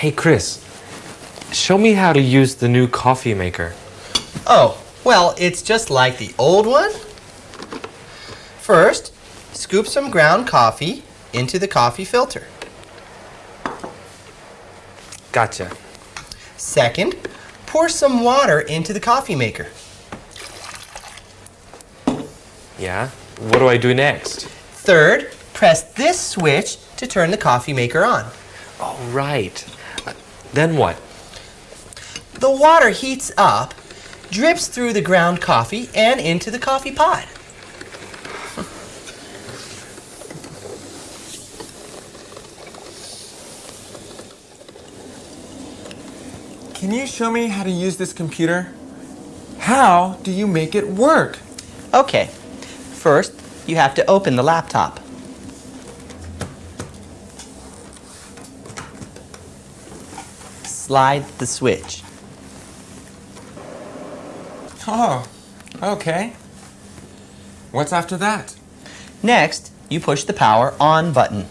Hey, Chris, show me how to use the new coffee maker. Oh, well, it's just like the old one. First, scoop some ground coffee into the coffee filter. Gotcha. Second, pour some water into the coffee maker. Yeah? What do I do next? Third, press this switch to turn the coffee maker on. Oh, right. Then what? The water heats up, drips through the ground coffee, and into the coffee pot. Can you show me how to use this computer? How do you make it work? Okay, first you have to open the laptop. Slide the switch. Oh, okay. What's after that? Next, you push the power on button.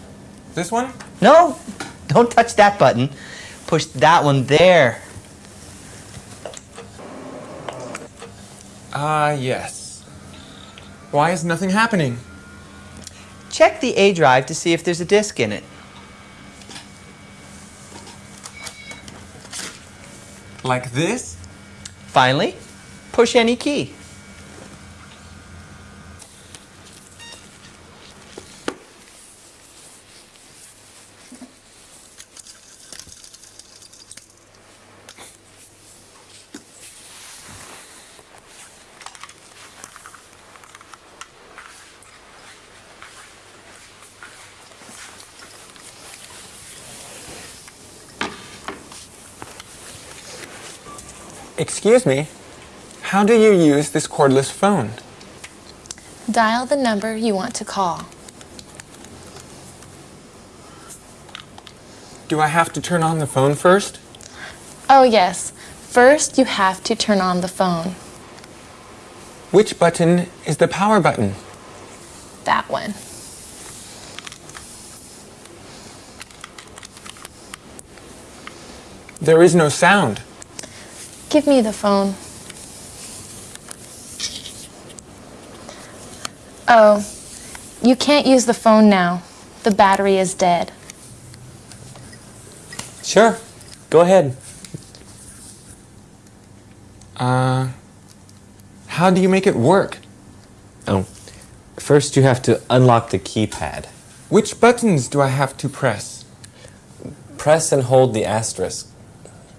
This one? No, don't touch that button. Push that one there. Ah, uh, yes. Why is nothing happening? Check the A drive to see if there's a disk in it. Like this? Finally, push any key. Excuse me, how do you use this cordless phone? Dial the number you want to call. Do I have to turn on the phone first? Oh yes, first you have to turn on the phone. Which button is the power button? That one. There is no sound. Give me the phone. Oh, you can't use the phone now. The battery is dead. Sure. Go ahead. Uh, how do you make it work? Oh, first you have to unlock the keypad. Which buttons do I have to press? Press and hold the asterisk.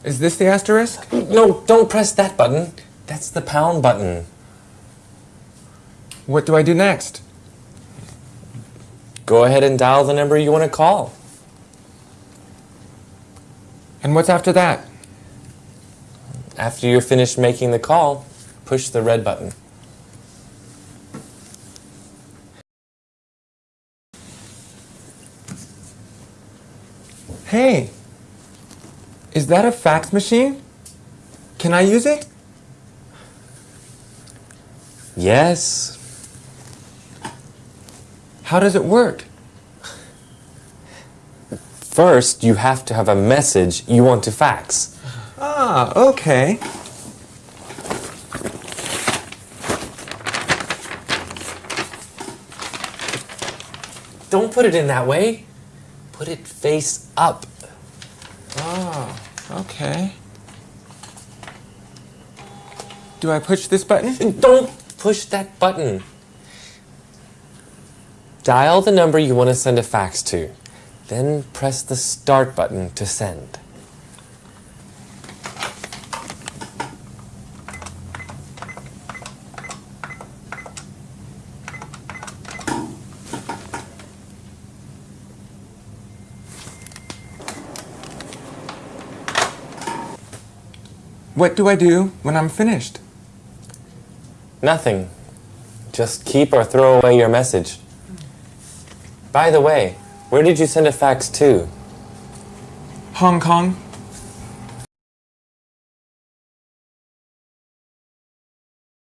Is this the asterisk? No, don't press that button. That's the pound button. What do I do next? Go ahead and dial the number you want to call. And what's after that? After you're finished making the call, push the red button. Hey, is that a fax machine? Can I use it? Yes. How does it work? First, you have to have a message you want to fax. Ah, okay. Don't put it in that way. Put it face up. Oh, okay. Do I push this button? Mm, don't push that button. Dial the number you want to send a fax to. Then press the start button to send. What do I do when I'm finished? Nothing. Just keep or throw away your message. By the way, where did you send a fax to? Hong Kong.